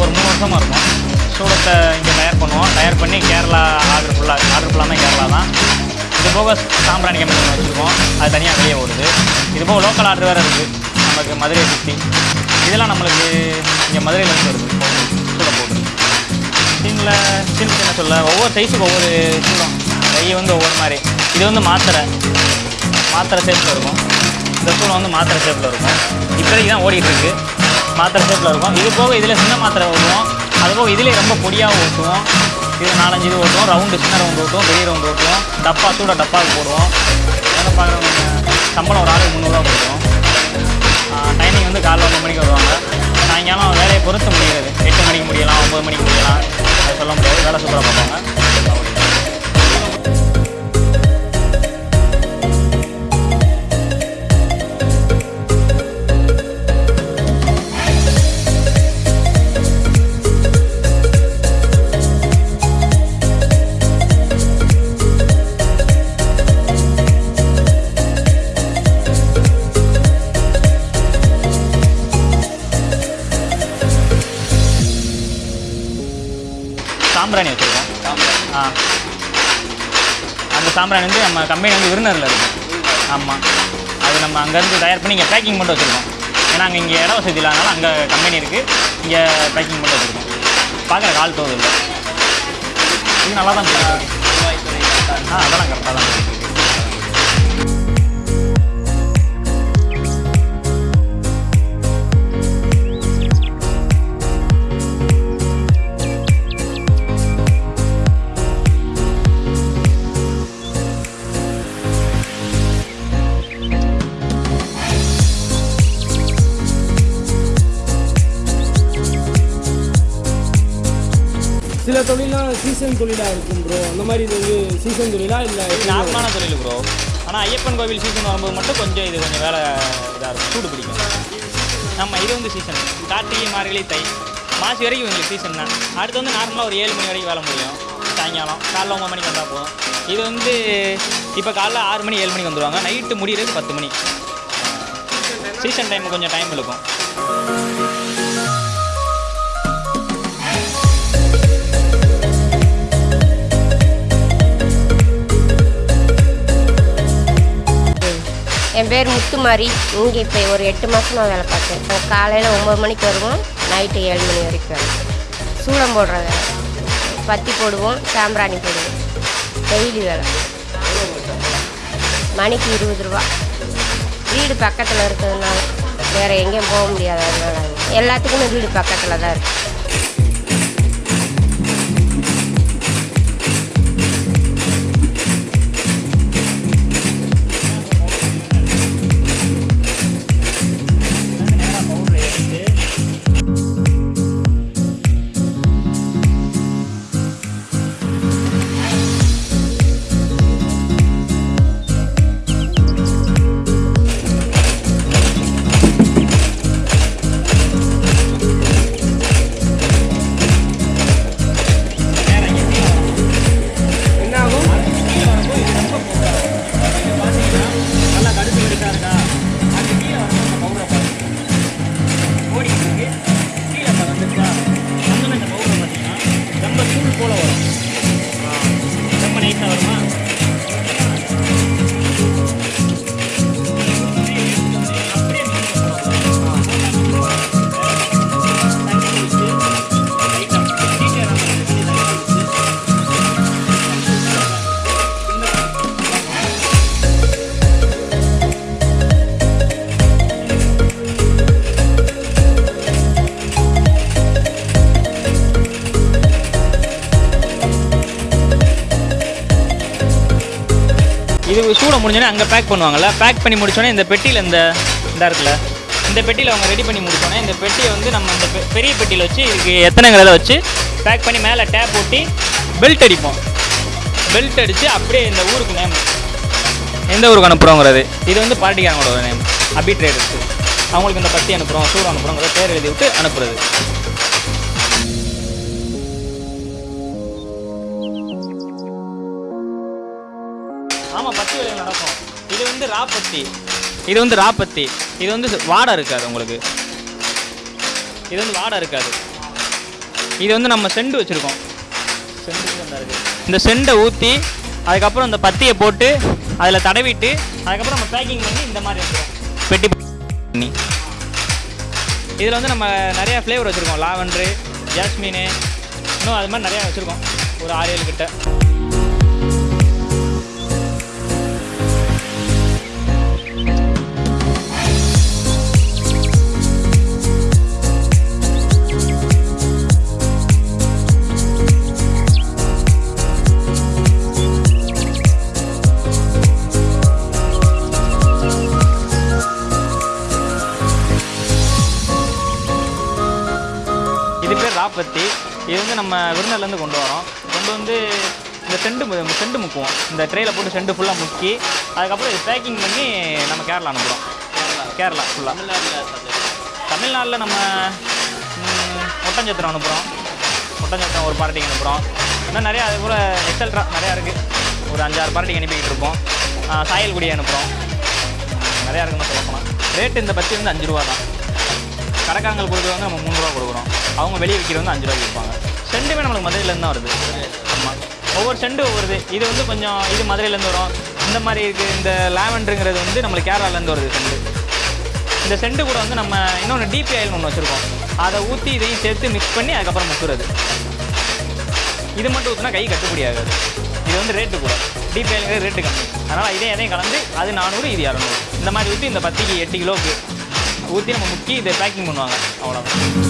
ஒரு மூணு வருஷமாக இருக்கும். சூடத்தை இங்கே தயார் பண்ணுவோம். தயார் பண்ணி கேரளா ஆர்டர் ஃபுல்லாக ஆர்டர் ஃபுல்லாமே கேரளா தான். இது போக சாம்பிராணி கம்பெனி ஒன்று வச்சுருக்கோம். அது தனியாக வெளியே ஓடுது. இது போக லோக்கல் ஆர்டர் வேறு இருக்குது நமக்கு மதுரை சுற்றி இதெல்லாம் நம்மளுக்கு இங்கே மதுரையிலேருந்து வருது. சூடம் போடுறது. சீனில் சீனுக்கு என்ன சொல்ல. ஒவ்வொரு சைஸுக்கு ஒவ்வொரு சூடம் கை வந்து ஒவ்வொரு மாதிரி. இது வந்து மாத்திரை. மாத்திரை ஷேப்பில் இருக்கும். இந்த சூளம் வந்து மாத்திரை ஷேப்பில் இருக்கும். இப்போதைக்கு தான் ஓடிட்டு இருக்குது மாத்திரை ஷேப்பில் இருக்கும். இது போக இதில் சின்ன மாத்திரை ஓட்டுவோம். அது போக இதிலே ரொம்ப பொடியாக ஓட்டுவோம். இது நாலஞ்சு இது ஓட்டுவோம். ரவுண்டு சின்ன ரவுண்டு ஓட்டுவோம். பெரிய ரவுண்டு ஓட்டுவோம். டப்பா சூட டப்பாவுக்கு போடுவோம். வேலை பார்க்குறவங்க சம்பளம் ஒரு ஆளுக்கு முந்நூறுரூவா போடுவோம். டைமிங் வந்து காலைல ஒம்பது மணிக்கு வருவாங்க. சாயங்காலம் வேலையை பொறுத்து முடிகிறது. எட்டு மணிக்கு முடியலாம் ஒம்பது மணிக்கு முடியலாம். அது சொல்ல முடியாது. வேலை சூப்பராக பார்ப்பாங்க. சாம்பிராணி வந்து நம்ம கம்பெனி வந்து விருந்தரில் இருக்கும் ஆமாம் அது நம்ம அங்கேருந்து தயார் பண்ணி இங்கே பேக்கிங் மட்டும் வச்சுருக்கோம். ஏன்னா அங்கே இங்கே இட வசதி இல்லாதனால அங்கே கம்பெனி இருக்குது இங்கே பேக்கிங் மட்டும் வச்சுருக்கோம். பார்க்குற கால் தோது இல்லை இது நல்லா தான் ஆ அதெல்லாம் கரெக்டாக தான் இருக்குது சில தொழிலாம் சீசன் தொழிலாக இருக்கும் ப்ரோ அந்த மாதிரி இது வந்து சீசன் தொழிலா இல்லை நார்மலான தொழில் ப்ரோ ஆனால் ஐயப்பன் கோவில் சீசன் வரும்போது மட்டும் கொஞ்சம் இது கொஞ்சம் வேலை இதாக இருக்கும். சூடு பிடிக்கும். நம்ம இது வந்து சீசன் கார்த்திகை மார்கழி தை. மாசி வரைக்கும் எங்களுக்கு சீசன் தான். அடுத்து வந்து நார்மலாக ஒரு ஏழு மணி வரைக்கும் வேலை முடியும். சாயங்காலம். காலைல ஒம்பது மணிக்கு வந்தால் போதும். இது வந்து இப்போ காலைல ஆறு மணி ஏழு மணிக்கு வந்துடுவாங்க நைட்டு முடிகிறது பத்து மணி. சீசன் டைம் கொஞ்சம் டைம் இருக்கும் என் பேர் முத்துமாரி. இங்கே இப்போ ஒரு எட்டு மாதமாக வேலை பார்த்தேன் காலையில் ஒம்பது மணிக்கு வருவோம். நைட்டு ஏழு மணி வரைக்கும் வேலை. சூடம் போடுற வேலை. பத்தி போடுவோம். சாம்பிராணி போடுவோம். டெய்லி வேலை. மணிக்கு இருபது ரூபா. வீடு பக்கத்தில் இருக்கிறதுனால வேறு எங்கேயும் போக முடியாது அதனால எல்லாத்துக்குமே வீடு பக்கத்தில் தான் இருக்குது இது சூட முடிஞ்சோடனே அங்கே பேக் பண்ணுவாங்கள்ல பேக் பண்ணி முடிச்சோடனே இந்த பெட்டியில் இந்த இதாக இருக்குல்ல? இந்த பெட்டியில் அவங்க ரெடி பண்ணி முடிச்சோடனே இந்த பெட்டியை வந்து நம்ம இந்த பெ- பெரிய பெட்டியில் வச்சு இதுக்கு எத்தனைங்கிறத வச்சு பேக் பண்ணி மேலே டேப் ஒட்டி பெல்ட் அடிப்போம். பெல்ட் அடித்து அப்படியே இந்த ஊருக்கு நேம் எந்த ஊருக்கு அனுப்புகிறோங்கிறது இது வந்து பார்ட்டிக்காரங்களோட நேம் அபி ட்ரேடர்ஸ் அவங்களுக்கு இந்த பத்தி அனுப்புகிறோம் சூடு அனுப்புகிறோங்கிற பேர் எழுதி விட்டு அனுப்புறது. வந்து ராப்பத்தி. இது வந்து ராப்பத்தி. இது வந்து வாடை இருக்காது உங்களுக்கு. இது வந்து வாடை இருக்காது. இது வந்து நம்ம செண்டு வச்சுருக்கோம். செண்டு இந்த செண்டை ஊற்றி அதுக்கப்புறம் இந்த பத்தியை போட்டு அதில் தடவிட்டு அதுக்கப்புறம் நம்ம பேக்கிங் பண்ணி இந்த மாதிரி வந்துடும் பெட்டி பண்ணி. இதில் வந்து நம்ம நிறையா ஃப்ளேவர் வச்சுருக்கோம். லாவெண்ட்ரு ஜாஸ்மினு இன்னும் அது மாதிரி நிறையா வச்சுருக்கோம். ஒரு ஆறு ஏழு கிட்ட. இது இது வந்து நம்ம விருந்தர்லேருந்து கொண்டு வரோம். கொண்டு வந்து இந்த செண்டு செண்டு முக்குவோம். இந்த ட்ரேயில் போட்டு செண்டு ஃபுல்லாக முக்கி அதுக்கப்புறம் இது பேக்கிங் பண்ணி நம்ம கேரளா அனுப்புகிறோம் கேரளா ஃபுல்லாக தமிழ்நாட்டில் நம்ம ஒட்டஞ்சத்திரம் அனுப்புகிறோம் ஒட்டஞ்சத்திரம் ஒரு பார்ட்டிக்கு அனுப்புகிறோம் இன்னும் நிறையா அது கூட எக்ஸல்ட்ரா நிறையா இருக்குது ஒரு அஞ்சாறு பார்ட்டிக்கு அனுப்பிக்கிட்டு இருப்போம் சாயல்குடி அனுப்புகிறோம் நிறையா இருக்குன்னு சொல்ல போனால் ரேட்டு இந்த பத்தி வந்து அஞ்சு ரூபா தான் கடைக்காரங்கள் கொடுக்குறவங்க நம்ம மூணு ரூபா கொடுக்குறோம். அவங்க வெளியே விற்கிறவங்க அஞ்சு ரூபா விற்பாங்க. செண்டுமே நம்மளுக்கு மதுரையிலேருந்து தான் வருது. ஆமாம் ஒவ்வொரு செண்டு ஒவ்வொருது இது. வந்து கொஞ்சம் இது மதுரையிலேருந்து வரும். இந்த மாதிரி இருக்குது இந்த லாவெண்டருங்கிறது வந்து நம்மளுக்கு கேரளாலேருந்து வருது செண்டு. இந்த செண்டு கூட வந்து நம்ம இன்னொன்று டிபி ஆயில் ஒன்று வச்சுருக்கோம். அதை ஊற்றி இதையும் சேர்த்து மிக்ஸ் பண்ணி அதுக்கப்புறம் முக்குறது இது மட்டும் ஊற்றினா கை கட்டுப்படி ஆகாது. இது வந்து ரேட்டு கூட. டீப் ஆயிலுங்கிறது ரேட்டு கம்மி. அதனால் இதே எதையும் கலந்து அது நானூறு இது இரநூறு. இந்த மாதிரி ஊற்றி இந்த பத்திக்கு எட்டு கிலோவுக்கு ஊற்றி நம்ம முக்கி இதை பேக்கிங் பண்ணுவாங்க. அவ்வளோதான்